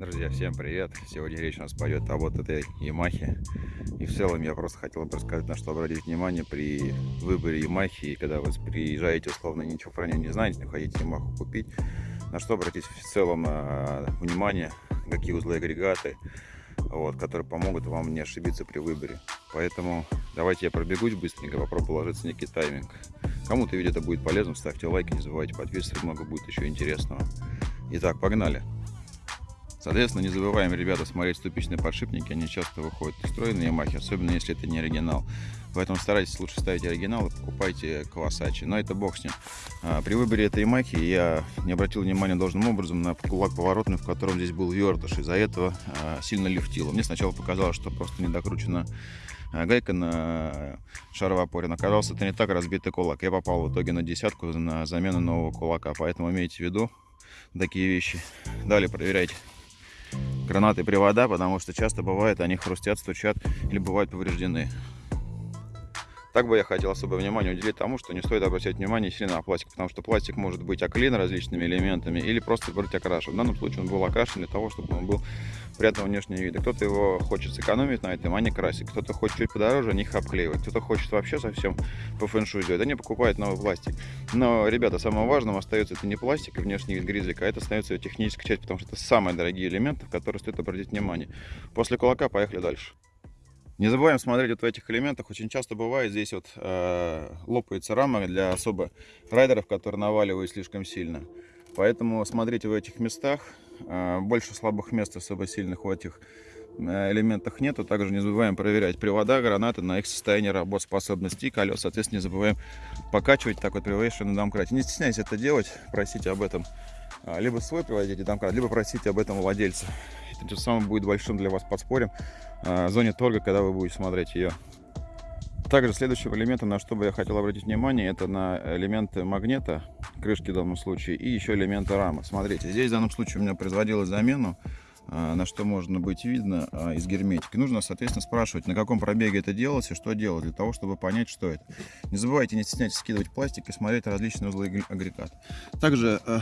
Друзья, всем привет! Сегодня речь у нас пойдет о вот этой Ямахе. И в целом я просто хотел бы рассказать, на что обратить внимание при выборе Ямахи. И когда вы приезжаете, условно, ничего про нее не знаете, не хотите Ямаху купить, на что обратить в целом а, внимание, какие узлы агрегаты, вот, которые помогут вам не ошибиться при выборе. Поэтому давайте я пробегусь быстренько, попробую ложиться некий тайминг. Кому-то видео это будет полезно, ставьте лайки, не забывайте подписываться, много будет еще интересного. Итак, погнали! Соответственно, не забываем, ребята, смотреть ступичные подшипники. Они часто выходят из строя Ямахе, особенно если это не оригинал. Поэтому старайтесь лучше ставить оригинал и покупайте Kawasaki. Но это бог с ним. А, при выборе этой Ямахи я не обратил внимания должным образом на кулак поворотный, в котором здесь был вертыш. Из-за этого а, сильно лифтило. Мне сначала показалось, что просто не докручена а, гайка на шаровой опоре. Но оказалось, это не так разбитый кулак. Я попал в итоге на десятку на замену нового кулака. Поэтому имейте в виду такие вещи. Далее проверяйте гранаты привода, потому что часто бывает, они хрустят, стучат или бывают повреждены. Так бы я хотел особое внимание уделить тому, что не стоит обращать внимание сильно на пластик, потому что пластик может быть оклеен различными элементами или просто быть окрашен. В данном случае он был окрашен для того, чтобы он был приятного внешнего вида. Кто-то его хочет сэкономить на этом, а не красить. Кто-то хочет чуть подороже, они их обклеивать. Кто-то хочет вообще совсем по фэншуй сделать, они покупают новый пластик. Но, ребята, самым важным остается это не пластик и внешний вид гризика, а это остается техническая часть, потому что это самые дорогие элементы, в которые стоит обратить внимание. После кулака поехали дальше. Не забываем смотреть вот в этих элементах. Очень часто бывает здесь вот э, лопается рама для особо райдеров, которые наваливают слишком сильно. Поэтому смотрите в этих местах. Э, больше слабых мест особо сильных в этих э, элементах нету. Также не забываем проверять привода, гранаты на их состояние работоспособности и колес. Соответственно, не забываем покачивать так вот при на домкрате. Не стесняйтесь это делать, просите об этом э, либо свой приводите домкрат, либо просите об этом владельца. Это тем самым будет большим для вас подспорьем зоне торга, когда вы будете смотреть ее. Также следующим элементом, на что бы я хотел обратить внимание, это на элементы магнита, крышки в данном случае, и еще элементы рамы. Смотрите, здесь в данном случае у меня производилась замену, а, на что можно быть видно а, из герметики. Нужно, соответственно, спрашивать, на каком пробеге это делалось и что делать, для того, чтобы понять, что это. Не забывайте, не стесняйтесь скидывать пластик и смотреть различные узлы агрегата. Также Э,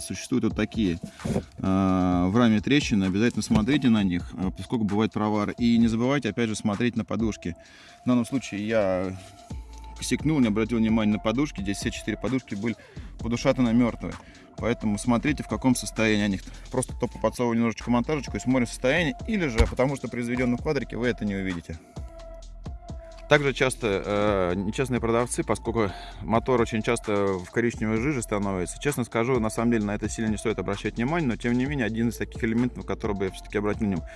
существуют вот такие э, в раме трещины. Обязательно смотрите на них, э, поскольку бывает провар. И не забывайте, опять же, смотреть на подушки. В данном случае я косякнул, не обратил внимания на подушки. Здесь все четыре подушки были подушатаны мертвые. Поэтому смотрите, в каком состоянии они. Просто топо подсовываю немножечко монтажечку и смотрим состояние. Или же, потому что при изведенном квадрике вы это не увидите. Также часто э, нечестные продавцы, поскольку мотор очень часто в коричневой жиже становится. Честно скажу, на самом деле на это сильно не стоит обращать внимание, но тем не менее один из таких элементов, который бы я все-таки обратил внимание,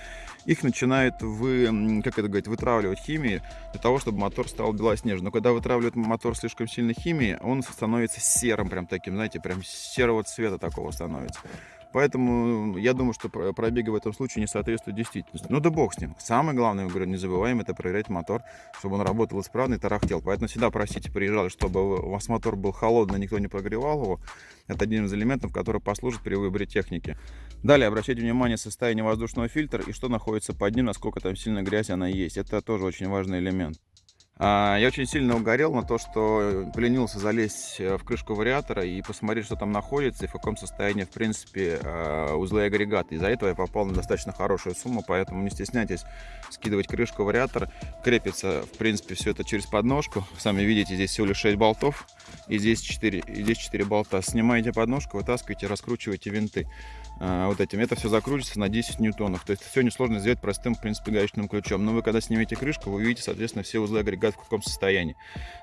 их начинает вы, как это говорить, вытравливать химией для того, чтобы мотор стал белоснежным. Но когда вытравливает мотор слишком сильно химией, он становится серым, прям таким, знаете, прям серого цвета такого становится. Поэтому я думаю, что пробеги в этом случае не соответствуют действительности. Ну да бог с ним. Самое главное, говорю, не забываем это проверять мотор, чтобы он работал исправно и тарахтел. Поэтому всегда просите, приезжали, чтобы у вас мотор был холодный, никто не прогревал его. Это один из элементов, который послужит при выборе техники. Далее обращайте внимание состояние воздушного фильтра и что находится под ним, насколько там сильно грязь она есть. Это тоже очень важный элемент. А, я очень сильно угорел на то, что поленился залезть э, в крышку вариатора и посмотреть, что там находится и в каком состоянии, в принципе, э, узлы и агрегаты. Из-за этого я попал на достаточно хорошую сумму, поэтому не стесняйтесь скидывать крышку вариатора. Крепится, в принципе, все это через подножку. Сами видите, здесь всего лишь 6 болтов и здесь 4, и здесь 4 болта. Снимаете подножку, вытаскиваете, раскручиваете винты а, вот этим. Это все закрутится на 10 ньютонов. То есть все несложно сделать простым, в принципе, гаечным ключом. Но вы, когда снимете крышку, вы увидите, соответственно, все узлы в каком состоянии.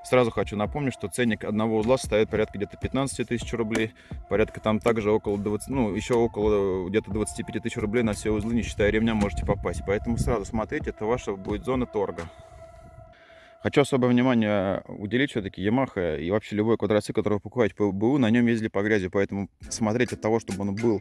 Сразу хочу напомнить, что ценник одного узла составит порядка где-то 15 тысяч рублей. Порядка там также около 20, ну, еще около где-то 25 тысяч рублей на все узлы, не считая ремня, можете попасть. Поэтому сразу смотрите, это ваша будет зона торга. Хочу особое внимание уделить все-таки Yamaha и вообще любой квадроцикл, который вы покупаете по БУ, на нем ездили по грязи, поэтому смотреть от того, чтобы он был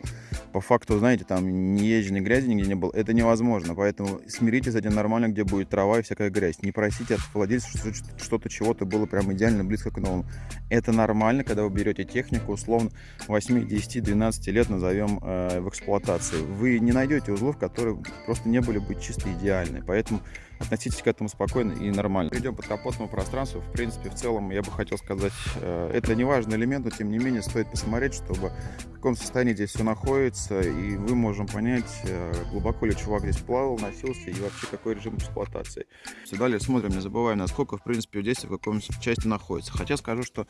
по факту, знаете, там не езженной грязи нигде не был, это невозможно, поэтому смиритесь с этим нормально, где будет трава и всякая грязь. Не просите от владельца, что что-то чего-то было прям идеально близко к новому. Это нормально, когда вы берете технику, условно 8, 10, 12 лет назовем э, в эксплуатации. Вы не найдете узлов, которые просто не были бы чисто идеальны, поэтому относитесь к этому спокойно и нормально. Перейдем по капотному пространству. В принципе, в целом, я бы хотел сказать, э, это не важный элемент, но тем не менее стоит посмотреть, чтобы в каком состоянии здесь все находится, и мы можем понять, э, глубоко ли чувак здесь плавал, носился, и вообще какой режим эксплуатации. Все далее смотрим, не забываем, насколько, в принципе, здесь в каком части находится. Хотя скажу, что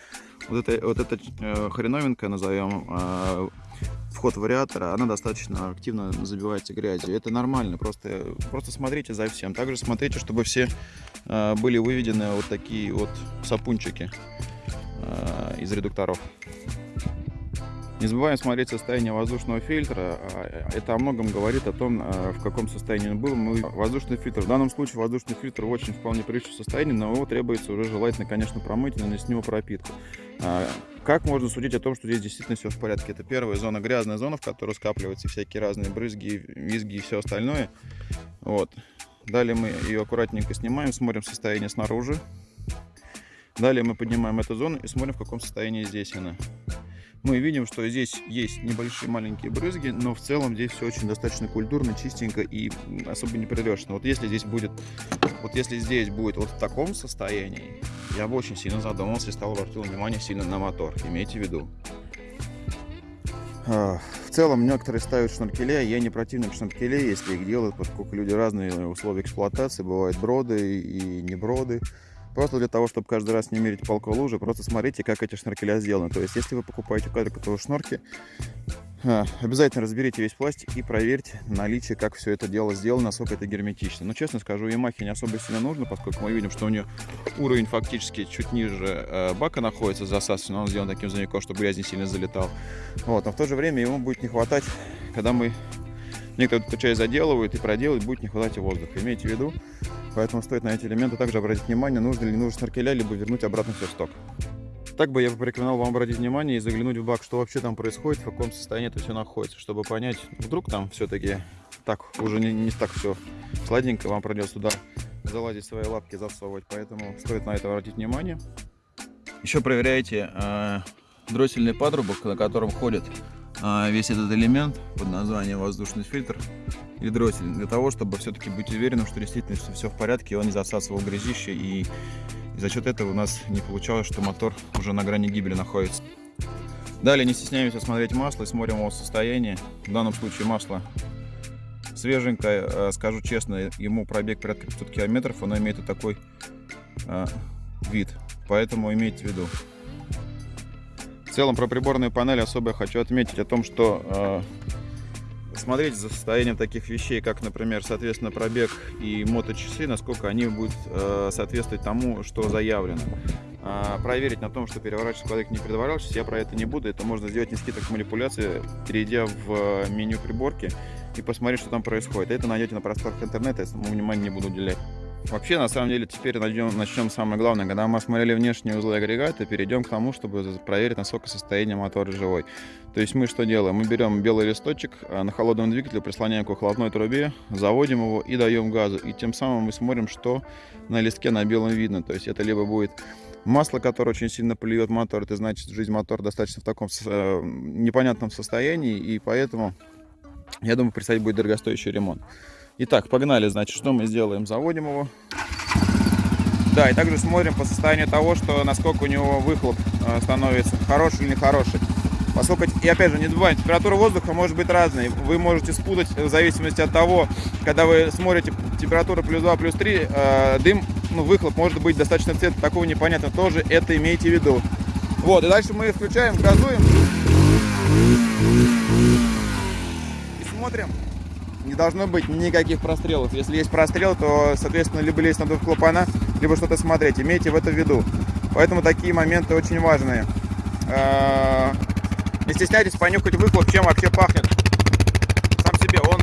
вот, это, вот эта э, хреновинка, назовем, вход вариатора, она достаточно активно забивается грязью. Это нормально, просто, просто смотрите за всем. Также смотрите, чтобы все э, были выведены вот такие вот сапунчики э, из редукторов. Не забываем смотреть состояние воздушного фильтра. А, это о многом говорит о том, в каком состоянии он был. Мы воздушный фильтр. В данном случае воздушный фильтр в очень вполне приличном состоянии, но его требуется уже желательно, конечно, промыть и нанести него пропитку. А, как можно судить о том, что здесь действительно все в порядке? Это первая зона, грязная зона, в которой скапливаются всякие разные брызги, визги и все остальное. Вот. Далее мы ее аккуратненько снимаем, смотрим состояние снаружи. Далее мы поднимаем эту зону и смотрим, в каком состоянии здесь она мы видим, что здесь есть небольшие маленькие брызги, но в целом здесь все очень достаточно культурно, чистенько и особо не придешно. Вот если здесь будет, вот если здесь будет вот в таком состоянии, я бы очень сильно задумался и стал обратил внимание сильно на мотор. Имейте в виду. А, в целом некоторые ставят шнуркеля, я не противник шнуркелей, если их делают, поскольку люди разные условия эксплуатации, бывают броды и не броды. Просто для того, чтобы каждый раз не мерить палку лужи, просто смотрите, как эти шнуркеля сделаны. То есть, если вы покупаете квадриковые шнурки, а, обязательно разберите весь пластик и проверьте наличие, как все это дело сделано, насколько это герметично. Но, честно скажу, Ямахе не особо сильно нужно, поскольку мы видим, что у нее уровень фактически чуть ниже э, бака находится засасывающий, но он сделан таким зоняком, чтобы грязь не сильно залетал. Вот, но в то же время ему будет не хватать, когда мы некоторые эту часть заделывают и проделывают, будет не хватать воздуха. Имейте в виду, Поэтому стоит на эти элементы также обратить внимание, нужно ли нужно снаркеля, либо вернуть обратно все в сток. Так бы я порекомендовал вам обратить внимание и заглянуть в бак, что вообще там происходит, в каком состоянии это все находится, чтобы понять, вдруг там все-таки так, уже не, не так все сладенько, вам придется туда залазить свои лапки, засовывать, поэтому стоит на это обратить внимание. Еще проверяйте э, дроссельный патрубок, на котором ходит весь этот элемент под названием воздушный фильтр или дроссель, для того, чтобы все-таки быть уверенным, что действительно все в порядке, и он не засасывал грязище, и, за счет этого у нас не получалось, что мотор уже на грани гибели находится. Далее не стесняемся смотреть масло и смотрим его состояние. В данном случае масло свеженькое, э, скажу честно, ему пробег порядка 500 километров, оно имеет и такой а, вид, поэтому имейте в виду. В целом про приборную панель особо я хочу отметить о том, что а, смотреть за состоянием таких вещей, как, например, соответственно, пробег и моточасы, насколько они будут э, соответствовать тому, что заявлено. А, проверить на том, что переворачивать квадрик не переворачивается, я про это не буду. Это можно сделать не скидок манипуляции, перейдя в э, меню приборки и посмотреть, что там происходит. Это найдете на просторах интернета, я самому внимания не буду уделять. Вообще, на самом деле, теперь начнем, начнем самое главное. Когда мы осмотрели внешние узлы агрегата, перейдем к тому, чтобы проверить, насколько состояние мотора живой. То есть мы что делаем? Мы берем белый листочек, а, на холодном двигателе прислоняем к холодной трубе, заводим его и даем газу. И тем самым мы смотрим, что на листке на белом видно. То есть это либо будет масло, которое очень сильно плюет мотор, это значит, жизнь мотора достаточно в таком э, непонятном состоянии, и поэтому, я думаю, предстоит будет дорогостоящий ремонт. Итак, погнали, значит, что мы сделаем? Заводим его. Да, и также смотрим по состоянию того, что насколько у него выхлоп э, становится, хороший или нехороший. Поскольку, и опять же, не забывайте, температура воздуха может быть разной. Вы можете спутать в зависимости от того, когда вы смотрите температура плюс 2, плюс 3, э, дым, ну, выхлоп может быть достаточно цвета такого непонятного. Тоже это имейте в виду. Вот, и дальше мы включаем, газуем. И смотрим не должно быть никаких прострелов. Если есть прострел, то, соответственно, либо лезть на дух клапана, либо что-то смотреть. Имейте в это в виду. Поэтому такие моменты очень важные. А, не стесняйтесь понюхать выхлоп, чем вообще пахнет. Сам себе он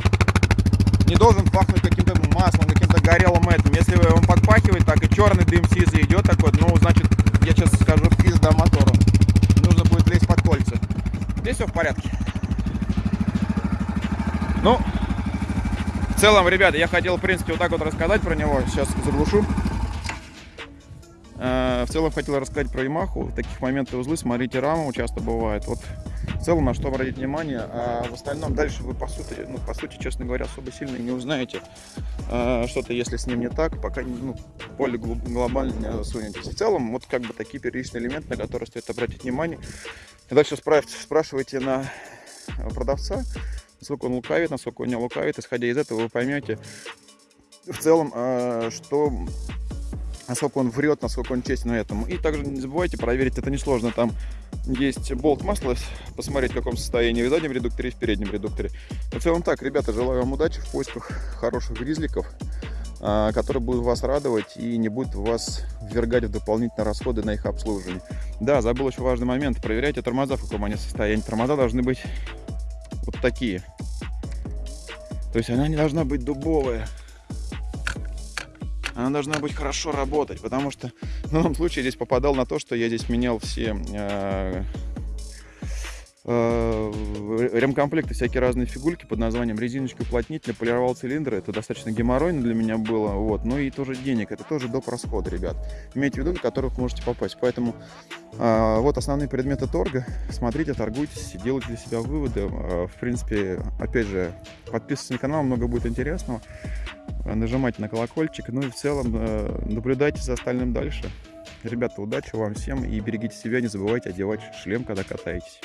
не должен пахнуть каким-то маслом, каким-то горелым этим. Если он подпахивает, так и черный дым сизый идет такой, ну, значит, я сейчас скажу, пизда мотору. Нужно будет лезть под кольца. Здесь все в порядке. Ну, в целом, ребята, я хотел, в принципе, вот так вот рассказать про него. Сейчас заглушу. Э, в целом хотел рассказать про Ямаху. Таких моментах узлы, смотрите, раму часто бывает. Вот в целом на что обратить внимание, а в остальном дальше вы по сути, ну, по сути, честно говоря, особо сильно не узнаете а, что-то, если с ним не так, пока ну, более глобально не засунетесь. В целом, вот как бы такие первичные элементы, на которые стоит обратить внимание. И дальше спрашивайте на продавца, насколько он лукавит, насколько он не лукавит. Исходя из этого вы поймете в целом, а, что насколько он врет, насколько он честен на этом. И также не забывайте проверить, это несложно, там есть болт масла, посмотреть в каком состоянии в заднем редукторе и в переднем редукторе. В целом так, ребята, желаю вам удачи в поисках хороших гризликов, а, которые будут вас радовать и не будут вас ввергать в дополнительные расходы на их обслуживание. Да, забыл еще важный момент, проверяйте тормоза, в каком они состоянии. Тормоза должны быть вот такие. То есть она не должна быть дубовая она должна быть хорошо работать, потому что в данном случае здесь попадал на то, что я здесь менял все э, ремкомплекты, всякие разные фигульки под названием резиночки уплотнителя, полировал цилиндры. Это достаточно геморройно для меня было. Вот. Ну и тоже денег. Это тоже доп. расходы, ребят. Имейте в виду, на которых можете попасть. Поэтому э, вот основные предметы торга. Смотрите, торгуйтесь, делайте для себя выводы. Э, в принципе, опять же, подписывайтесь на канал, много будет интересного. Э, нажимайте на колокольчик, ну и в целом э, наблюдайте за остальным дальше. Ребята, удачи вам всем и берегите себя, не забывайте одевать шлем, когда катаетесь.